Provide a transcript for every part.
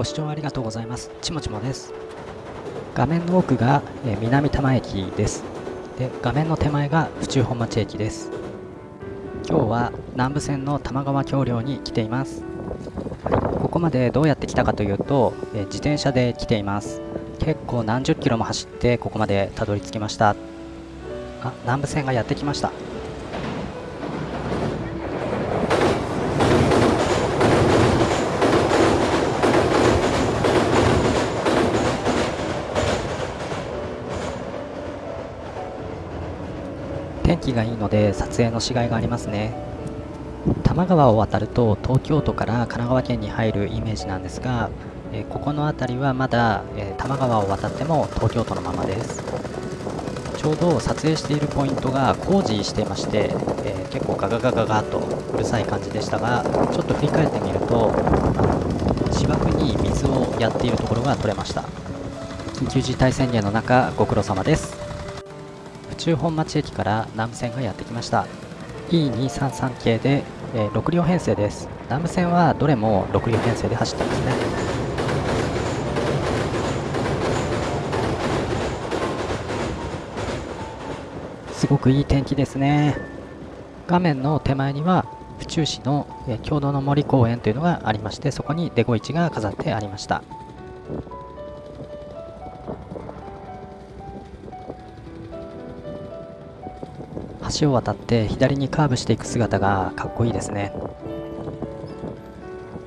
ご視聴ありがとうございます。ちもちもです。画面の奥が、え南多摩駅です。で画面の手前が府中本町駅です。今日は南武線の玉川橋梁に来ています、ここまでどうやって来たかというと、え自転車で来ています。結構何十キロも走ってここまでたどり着きました。あ南武線がやってきました。天気がいいので撮影のしがいがありますね。多摩川を渡ると東京都から神奈川県に入るイメージなんですが、えここの辺りはまだ、え多摩川を渡っても東京都のままです。ちょうど撮影しているポイントが工事していまして、えー、結構ガガガガガとうるさい感じでしたがちょっと振り返ってみると芝生に水をやっているところが撮れました。緊急事態宣言の中ご苦労様です。中本町駅から南武線がやってきました。E233 系で、えー、6両編成です。南武線はどれも6両編成で走ってますね。すごくいい天気ですね。画面の手前には府中市の、えー、郷土の森公園というのがありましてそこにデゴイチが飾ってありました。橋を渡って左にカーブしていく姿がかっこいいですね。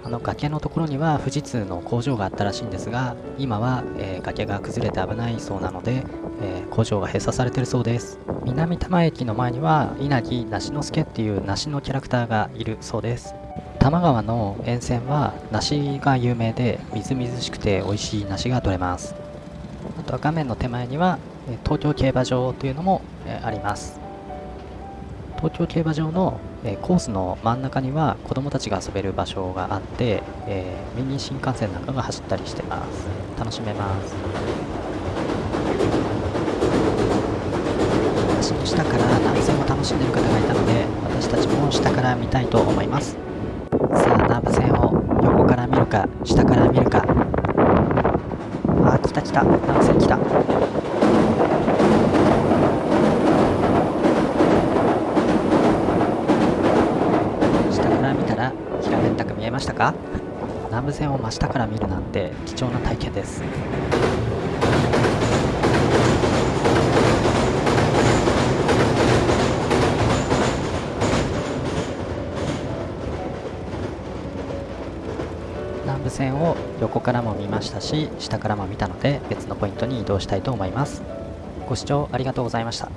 あの崖のところには富士通の工場があったらしいんですが今は、えー、崖が崩れて危ないそうなので、えー、工場が閉鎖されてるそうです。南多摩駅の前には稲城梨之助っていう梨のキャラクターがいるそうです。多摩川の沿線は梨が有名でみずみずしくて美味しい梨が取れます。あとは画面の手前には東京競馬場というのもあります。東京競馬場の、えー、コースの真ん中には子供たちが遊べる場所があって、えー、ミニ新幹線なんかが走ったりしてます。楽しめます。橋の下から南線を楽しんでる方がいたので私たちも下から見たいと思います。さあ南武線を横から見るか下から見るか。あ来た来た。南線来た。ましたか？南武線を真下から見るなんて貴重な体験です。南武線を横からも見ましたし下からも見たので別のポイントに移動したいと思います。ご視聴ありがとうございました。